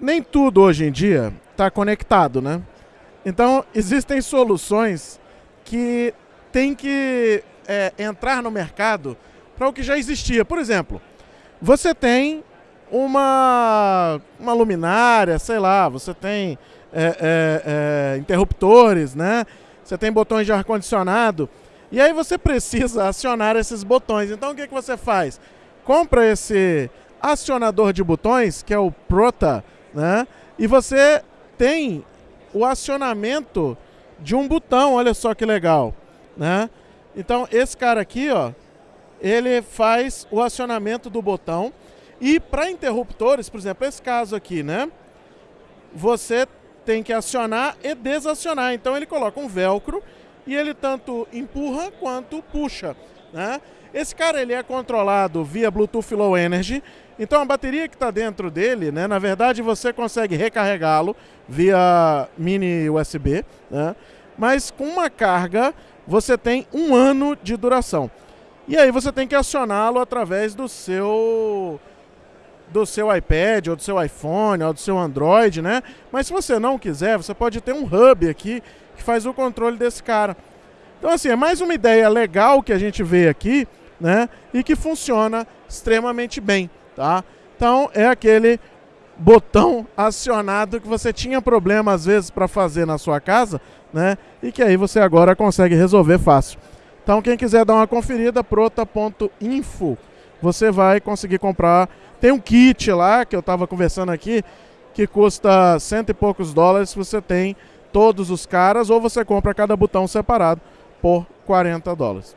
nem tudo hoje em dia está conectado, né? Então, existem soluções que tem que é, entrar no mercado para o que já existia. Por exemplo, você tem uma, uma luminária, sei lá, você tem é, é, é interruptores, né? Você tem botões de ar-condicionado. E aí você precisa acionar esses botões. Então o que, que você faz? Compra esse acionador de botões, que é o Prota, né? E você tem o acionamento de um botão, olha só que legal, né? Então esse cara aqui, ó, ele faz o acionamento do botão e para interruptores, por exemplo, esse caso aqui, né? Você tem que acionar e desacionar. Então ele coloca um velcro e ele tanto empurra quanto puxa, né? Esse cara ele é controlado via Bluetooth Low Energy. Então a bateria que está dentro dele, né, na verdade você consegue recarregá-lo via mini USB, né? Mas com uma carga você tem um ano de duração. E aí você tem que acioná-lo através do seu do seu iPad, ou do seu iPhone, ou do seu Android, né? Mas se você não quiser, você pode ter um hub aqui que faz o controle desse cara. Então assim, é mais uma ideia legal que a gente vê aqui, né? E que funciona extremamente bem, tá? Então é aquele botão acionado que você tinha problema às vezes para fazer na sua casa, né? E que aí você agora consegue resolver fácil. Então, quem quiser dar uma conferida, prota.info, você vai conseguir comprar. Tem um kit lá que eu estava conversando aqui, que custa cento e poucos dólares. Você tem todos os caras, ou você compra cada botão separado por 40 dólares.